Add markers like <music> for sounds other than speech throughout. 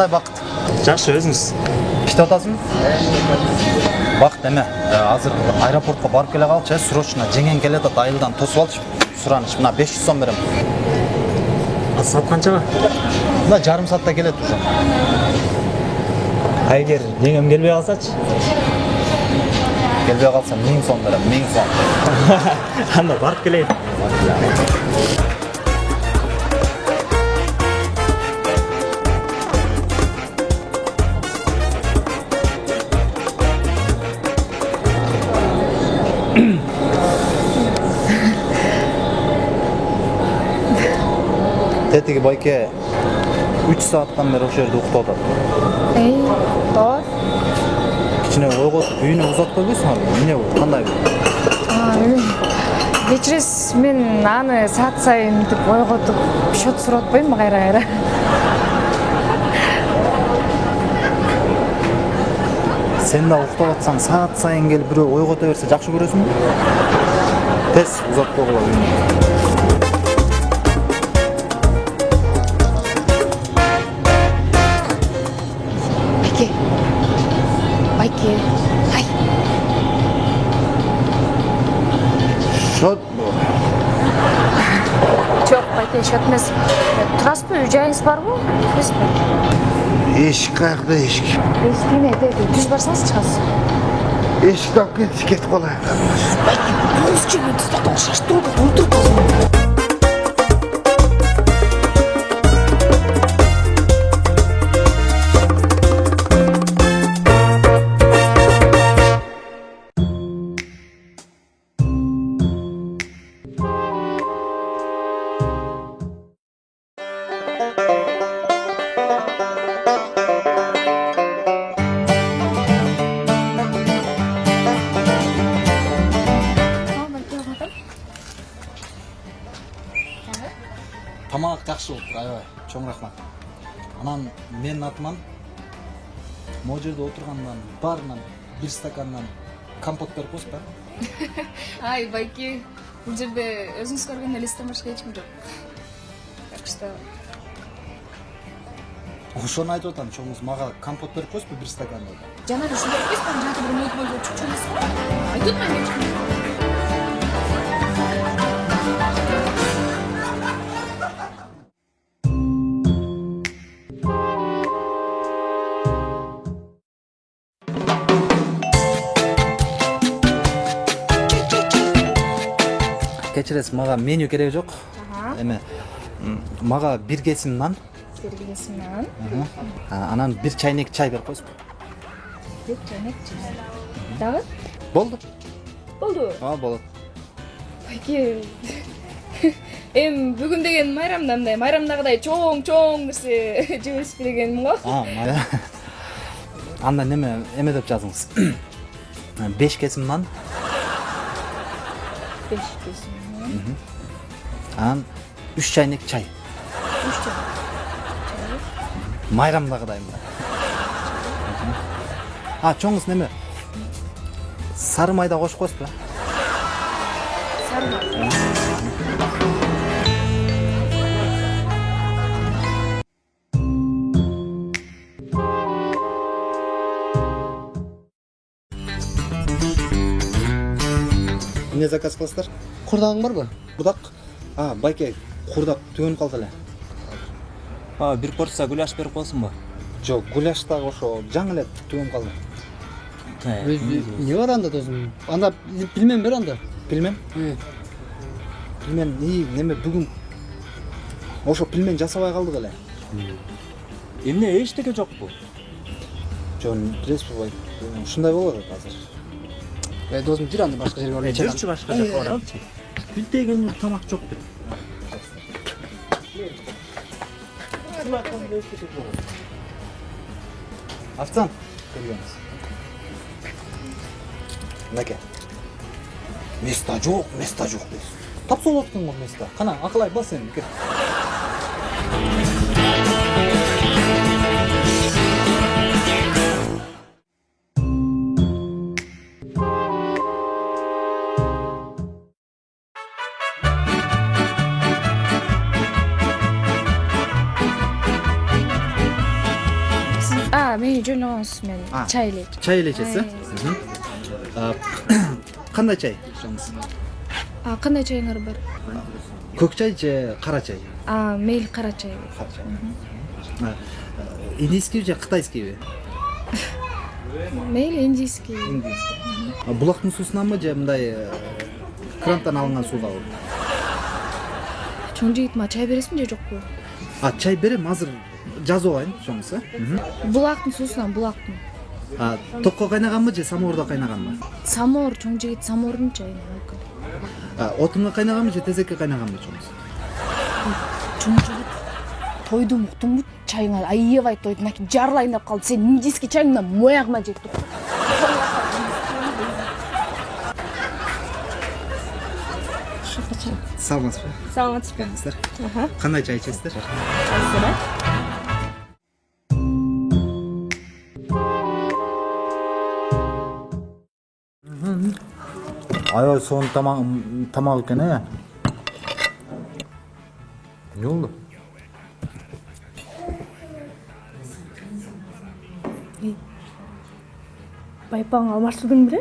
кандай бакыт жакшы өзүңүз иштеп атасыңбы бакыт эме азыр аэропортко барып келе калчу э срочно жеңең келатат айылдан тосуп алчы сураныч мына беш жүз сом берем. Саат канчага мына жарым саатта келет уже. А эгер жеңем келбей калсачы келбей калса миң сом берем миң сом. <laughs> Анда барып келейин тетиги байке үч сааттан бери ошол жерде уктап атат эй тоо кичине ойготуп үйүнө узатып койбойсуңарбы эмне бул кандай бул кечиресиз мен аны саат сайын мынтип ойготуп счет сурап атпаймынбы кайра кайра сен да уктап атсаң саат сайын келип бирөө ойгото берсе жакшы көрөсүңбү тез үйүнө байке. Байке. Ай. Счет жок байке счет эмес турасызбы үй жайыңыз барбы эмеспи эшик каякта эшик эшигине түз барсаңыз чыгасыз эшикти алып кетчи кетип калайын болуптур аябай чоң рахмат. Анан менин атыман могу жерде отургандан баарынан бир стакандан компот берип коесузбу <laughs> ай байке бул жерде өзүңүз көргөн элестен башка эч ким жок так что ошону айтып атам чоңуз мага компот берип коесузбу бир стакан деп жанагы ушундай эмеспи анан жанагы бир мойт мойт чукчу эмес айтып атпаймынбы кечиресиз мага меню кереги жок эме мага бир кесим нан бергилесиң нан а, анан бир чайнек чай берип коесузбу бир чайнек чай дагы болду болду ооба болот байке эми бүгүн деген майрамда мындай майрамдагыдай чоң чоң нерсе жебесиз дегеним го анда неме эме деп жазыңыз беш кесим нан беш кесим анан үч чайнек чай үч чай майрамдагыдай мындай а чоңуз неме сары майда кошуп коесузбу сары май эмне заказ кыласыздар курдагың барбы курдак а байке курдак түгөнүп калды эле а бир порция гуляш берип коесуңбу жок гуляш дагы ошо жаңы эле түгөнүп калды эмне бар анда досум анда пельмен бер анда пельмен пельмен и неме бүгүн ошо пельмен жасабай калдык эле эмне эчтеке жокпу жок билесизби бай ушундай болуп атат азыр ey досум жүр анда башка жерге барып жүрчү башка жака баралычы күлтеген тамак жок деп официант келгенбиз мынакей места жок места жок дейсиз тапса болот экен го места кана акылай бас эми кел мен чай эле чай. А, кандай чай кандай чайыңар бар көк чай же кара чай а мейли кара чай индийскийби же кытайскийби мейли индийский А, булактын суусунанбы же мындай крантан алынган суудабы чоң жигит мага чай бересиңби же жокпу а чай берем азыр жазып алайын чоңкуз э булактын суусунан булактын. Токко кайнаганбы же самоордо кайнаганбы? Самоор чоң жигит самоордун мүмкүн отунга кайнаганбы же тезекке кайнаганбы чоңусу чоң жигит тойдум уктуңбу чайыңа аябай тойдум мынакей жарылайын деп калды. Сенин индийский чайыңы мына моу агыма тур саламатсызбы? Саламатсызбы. Кандай чай ичесиздер? Аябай сонун тамак тамак экен э эмне болду байпаң алмаштырдың беле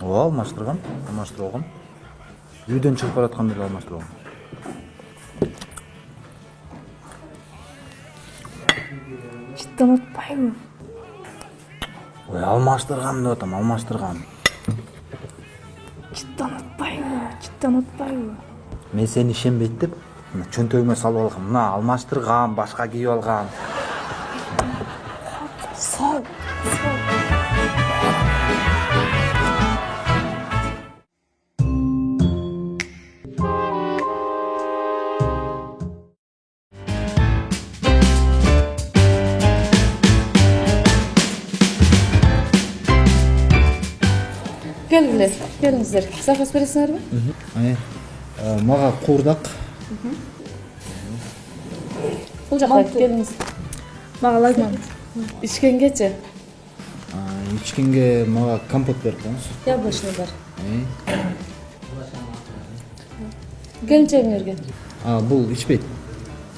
ооба алмаштыргам алмаштырып алгам үйдөн чыгып баратканда эле алмаштырып алгам чыттан атпайбы ой алмаштыргам деп атам алмаштыргам чыттан атпайбы мен сени ишенбейт деп мына чөнтөгүмө салып алгам мына алмаштыргам башка кийип алгам сал келгиле келиңиздер заказ бересиңерби Э, мага куурдак бул жака келиңиз мага лагман ичкенгечи А, ичкенге мага компот берип коюңуз яблочный бар. Келинчегиңерге бул ичпейт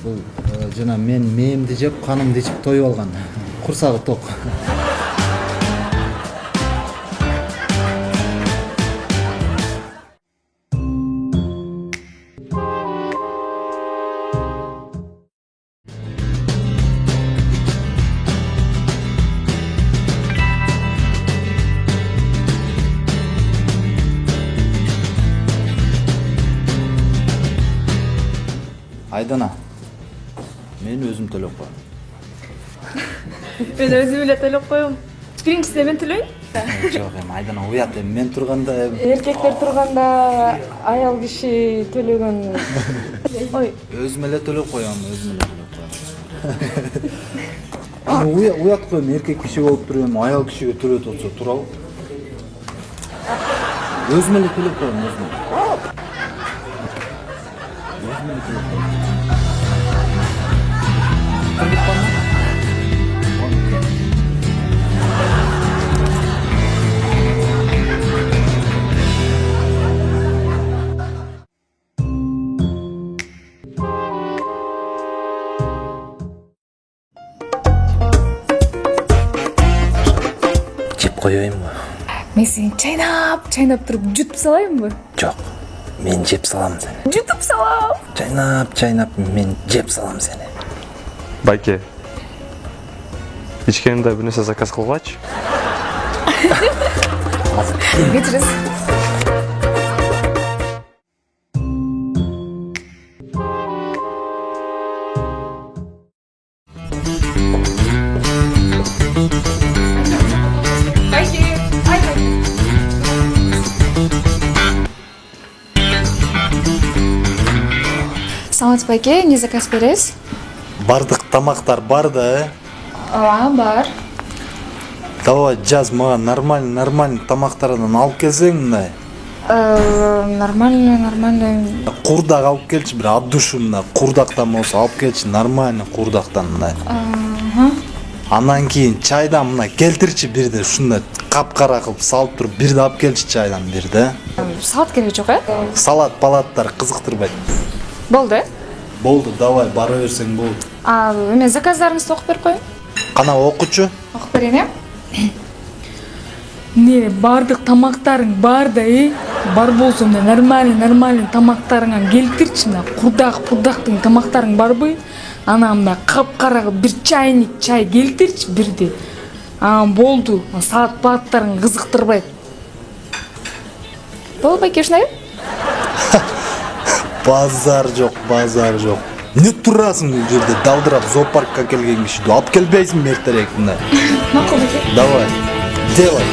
бул э, жана мен мээмди жеп канымды ичип тоюп алган курсагы ток айдана мен өзүм төлөп коем мен өзүм эле төлөп коем биринчисине мен төлөйүн жок эми айдана уят эми мен турганда эми эркектер турганда аял киши төлөгөн ой өзүм эле төлөп коем өзүм эле төлөп коем уят го эми эркек киши болуп туруп эми аял кишиге төлөтүп атса туурабы өзүм эле төлөп коем өзүм коеюнбу мен сени чайнап чайнап туруп жутуп салайынбы жок мен жеп салам сени жутуп салам чайнап чайнап мен жеп салам сени байке ичкенимде бир нерсе заказ кылгылачы кечиресиз саламатсызбы байке эмне заказ бересиз бардык тамактар бар да э? Ооба бар. Давай жаз мага нормальный нормальный тамактардан алып келсең мындай нормально нормально курдак алып келчи бир от души мындай курдактан болсо алып келчи нормальный курдактан мындай анан кийин чайдан мына келтирчи бирди ушундай капкара кылып салып туруп бирди алып келчи чайдан бирди салат кереги жок э? Салат палаттар кызыктырбайт болду э болду давай бара берсең болду а эме заказдарыңызды окуп берип коеюн кана окучу окуп берейин э эмне баардык тамактарың бар да э бар болсо мына нормальный нормальный тамактарыңан келтирчи мына курдак пурдактың тамактарың барбы анан мына капкара кылып бир чайник чай келтирчи бирди анан болду саат бааттарың кызыктырбайт болду байке ушундай <laughs> базар жок базар жок эмне турасың бул жерде? Далдырап зоопаркка келген кишиди алып келбейсиңби эртерээк мына <laughs> макул байке давай делай.